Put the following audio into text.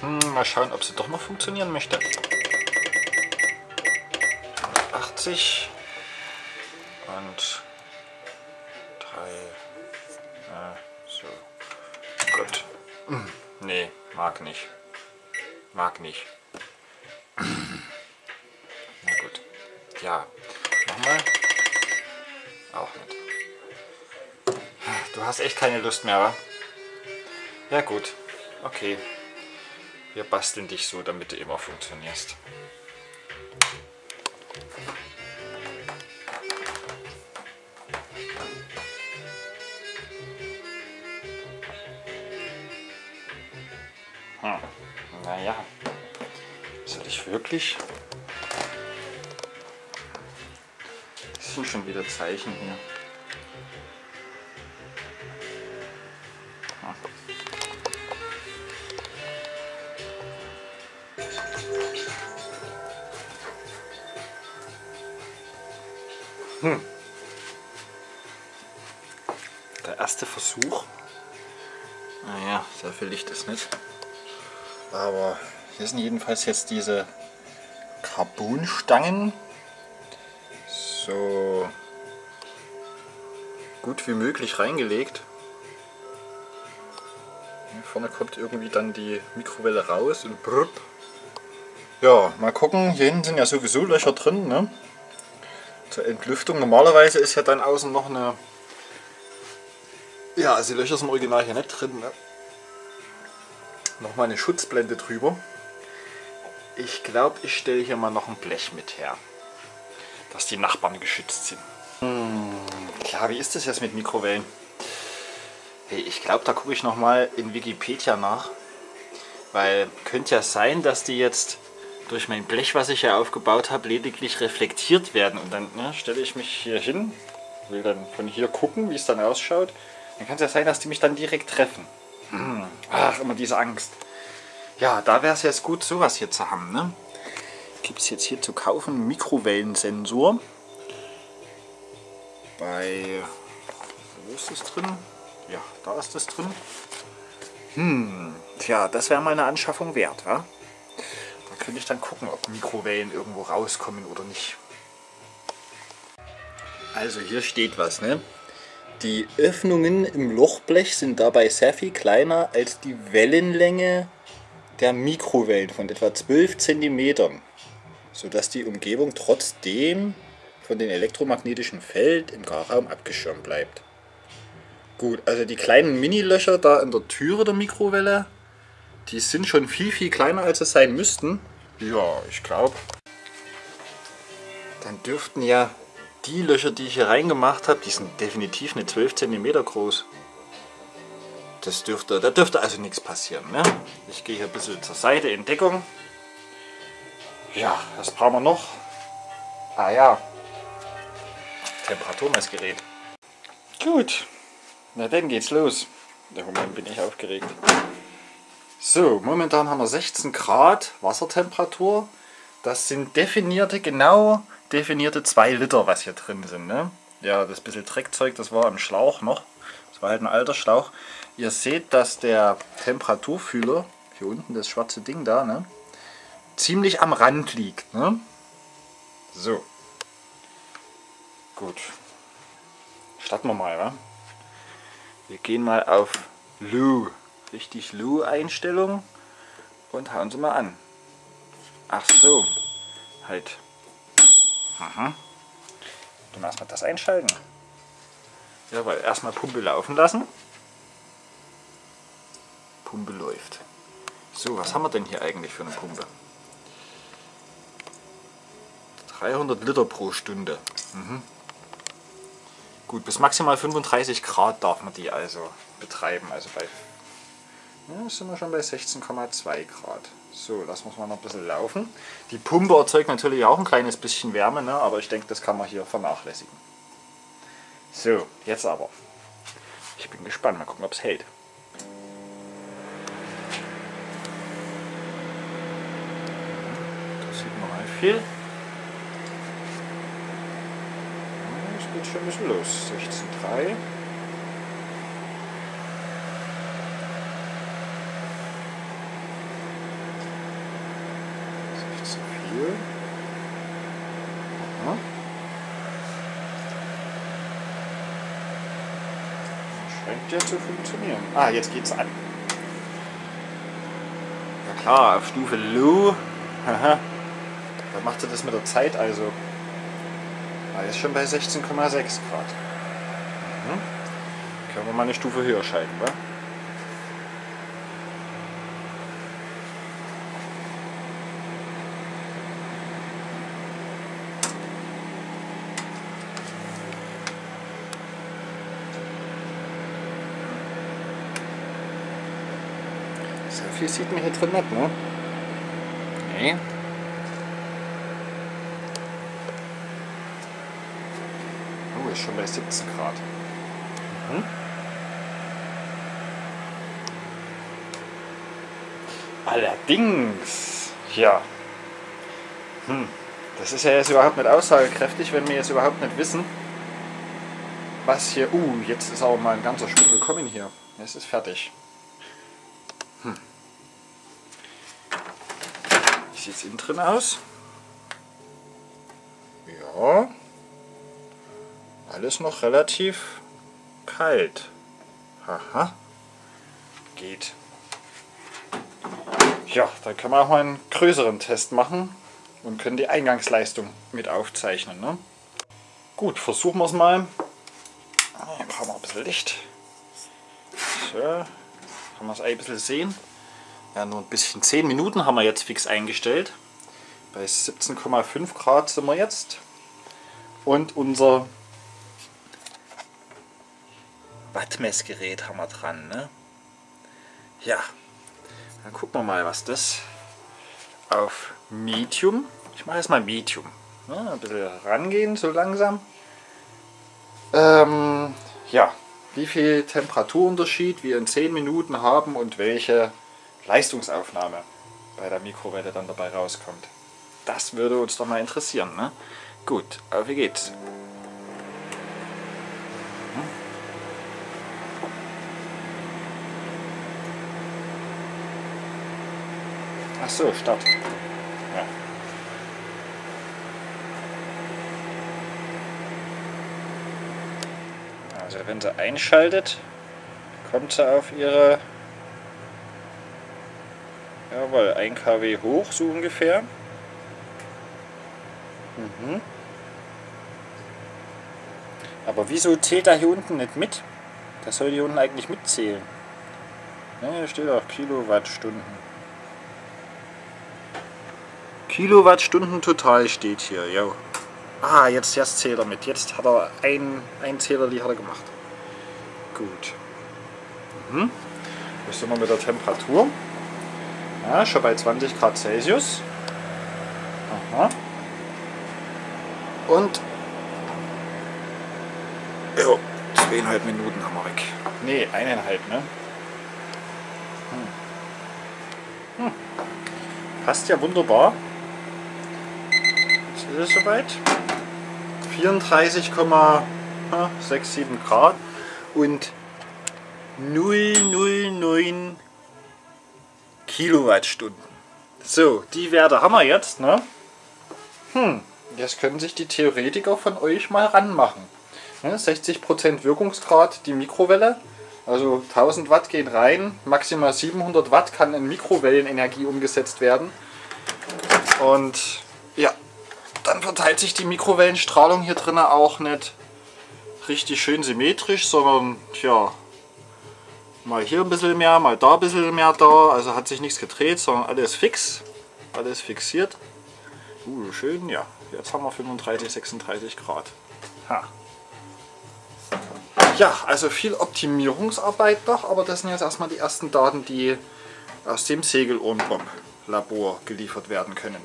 Hm, mal schauen, ob sie doch noch funktionieren möchte. 80 und 3. Äh, so. Gut. Hm, nee, mag nicht. Mag nicht. Na gut. Ja. Nochmal. Auch nicht. Du hast echt keine Lust mehr, wa? Ja gut. Okay. Wir basteln dich so, damit du immer funktionierst. Hm. Naja. Soll ich wirklich? Das sind schon wieder Zeichen hier. Hm. Der erste Versuch. Naja, sehr viel Licht ist nicht. Aber hier sind jedenfalls jetzt diese Carbonstangen so gut wie möglich reingelegt. Hier vorne kommt irgendwie dann die Mikrowelle raus und brrrt. Ja, mal gucken. Hier hinten sind ja sowieso Löcher drin. Ne? Zur Entlüftung. Normalerweise ist ja dann außen noch eine... Ja, also die Löcher sind original hier nicht drin. Ne? Nochmal eine Schutzblende drüber. Ich glaube, ich stelle hier mal noch ein Blech mit her. Dass die Nachbarn geschützt sind. Hm, klar, wie ist das jetzt mit Mikrowellen? Hey, ich glaube, da gucke ich nochmal in Wikipedia nach. Weil könnte ja sein, dass die jetzt durch mein Blech, was ich hier aufgebaut habe, lediglich reflektiert werden. Und dann ne, stelle ich mich hier hin, will dann von hier gucken, wie es dann ausschaut. Dann kann es ja sein, dass die mich dann direkt treffen. Hm. Ach, immer diese Angst. Ja, da wäre es jetzt gut, sowas hier zu haben. Ne? Gibt es jetzt hier zu kaufen Mikrowellensensor. Bei... Wo ist das drin? Ja, da ist das drin. Hm, tja, das wäre mal eine Anschaffung wert, wa? Könnte ich dann gucken, ob Mikrowellen irgendwo rauskommen oder nicht. Also hier steht was, ne? Die Öffnungen im Lochblech sind dabei sehr viel kleiner als die Wellenlänge der Mikrowellen von etwa 12 cm, sodass die Umgebung trotzdem von dem elektromagnetischen Feld im Garraum abgeschirmt bleibt. Gut, also die kleinen Mini-Löcher da in der Türe der Mikrowelle, die sind schon viel, viel kleiner als es sein müssten. Ja, ich glaube. Dann dürften ja die Löcher, die ich hier reingemacht habe, die sind definitiv eine 12 cm groß. Das dürfte, da dürfte also nichts passieren. Ne? Ich gehe hier ein bisschen zur Seite in Deckung. Ja, was brauchen wir noch? Ah ja, Temperaturmessgerät. Gut, na dann geht's los. Im Moment bin ich aufgeregt. So, momentan haben wir 16 Grad Wassertemperatur. Das sind definierte, genau definierte 2 Liter, was hier drin sind. Ne? Ja, das bisschen Dreckzeug, das war im Schlauch noch. Das war halt ein alter Schlauch. Ihr seht, dass der Temperaturfühler, hier unten das schwarze Ding da, ne, ziemlich am Rand liegt. Ne? So. Gut. Starten wir mal, wa? Wir gehen mal auf Lou richtig Lu-Einstellung und hauen sie mal an. Ach so, halt. Aha. Dann erstmal das einschalten. Jawohl, erstmal Pumpe laufen lassen. Pumpe läuft. So, was haben wir denn hier eigentlich für eine Pumpe? 300 Liter pro Stunde. Mhm. Gut, bis maximal 35 Grad darf man die also betreiben, also bei ja, sind wir schon bei 16,2 Grad. So, lassen wir es mal noch ein bisschen laufen. Die Pumpe erzeugt natürlich auch ein kleines bisschen Wärme, ne? aber ich denke, das kann man hier vernachlässigen. So, jetzt aber. Ich bin gespannt, mal gucken, ob es hält. Das sieht man mal viel. Es geht schon ein bisschen los. 16,3. Stabil. Aha. Scheint ja zu funktionieren. Ah, jetzt geht's an. Ja klar, auf Stufe Low. Haha. Da macht er das mit der Zeit also. Ah, ist schon bei 16,6 Grad. Mhm. Können wir mal eine Stufe höher schalten, wa? So viel sieht man hier drin nicht, ne? Nee. Oh, ist schon bei 17 Grad. Mhm. Allerdings, ja. Hm. Das ist ja jetzt überhaupt nicht aussagekräftig, wenn wir jetzt überhaupt nicht wissen, was hier... Uh, jetzt ist aber mal ein ganzer Schwung gekommen hier. Es ist fertig. Wie sieht es innen drin aus? Ja. Alles noch relativ kalt. Haha. Geht. Ja, dann können wir auch mal einen größeren Test machen und können die Eingangsleistung mit aufzeichnen. Ne? Gut, versuchen wir es mal. Hier brauchen wir ein bisschen Licht. So, kann man es ein bisschen sehen. Ja, nur ein bisschen. 10 Minuten haben wir jetzt fix eingestellt. Bei 17,5 Grad sind wir jetzt. Und unser Wattmessgerät haben wir dran. Ne? Ja, dann gucken wir mal, was das auf Medium. Ich mache jetzt mal Medium. Ne? Ein bisschen rangehen, so langsam. Ähm, ja, wie viel Temperaturunterschied wir in 10 Minuten haben und welche Leistungsaufnahme bei der Mikrowelle dann dabei rauskommt. Das würde uns doch mal interessieren. Ne? Gut, auf geht's. Ach so, Start. Ja. Also wenn sie einschaltet, kommt sie auf ihre jawohl, 1 kW hoch, so ungefähr. Mhm. Aber wieso zählt er hier unten nicht mit? Das soll hier unten eigentlich mitzählen. Ja, hier steht auch Kilowattstunden. Kilowattstunden total steht hier, ja. Ah, jetzt, jetzt zählt er mit. Jetzt hat er ein, ein Zähler, die hat er gemacht. Gut. Mhm. Was sind wir mit der Temperatur? Ja, schon bei 20 Grad Celsius. Aha. Und jo, zweieinhalb Minuten haben wir weg. Nee, eineinhalb, ne? Hm. Hm. Passt ja wunderbar. Jetzt ist es soweit. 34,67 Grad und 009 Kilowattstunden. So, die Werte haben wir jetzt. Ne? Hm, jetzt können sich die Theoretiker von euch mal ranmachen. Ne? 60% Wirkungsgrad die Mikrowelle. Also 1000 Watt gehen rein, maximal 700 Watt kann in Mikrowellenenergie umgesetzt werden. Und ja, dann verteilt sich die Mikrowellenstrahlung hier drin auch nicht richtig schön symmetrisch, sondern ja, mal hier ein bisschen mehr, mal da ein bisschen mehr da. Also hat sich nichts gedreht, sondern alles fix, alles fixiert. Uh, schön, ja. Jetzt haben wir 35, 36 Grad. Ha. Ja, also viel Optimierungsarbeit noch, aber das sind jetzt erstmal die ersten Daten, die aus dem Segelohrenbomb-Labor geliefert werden können.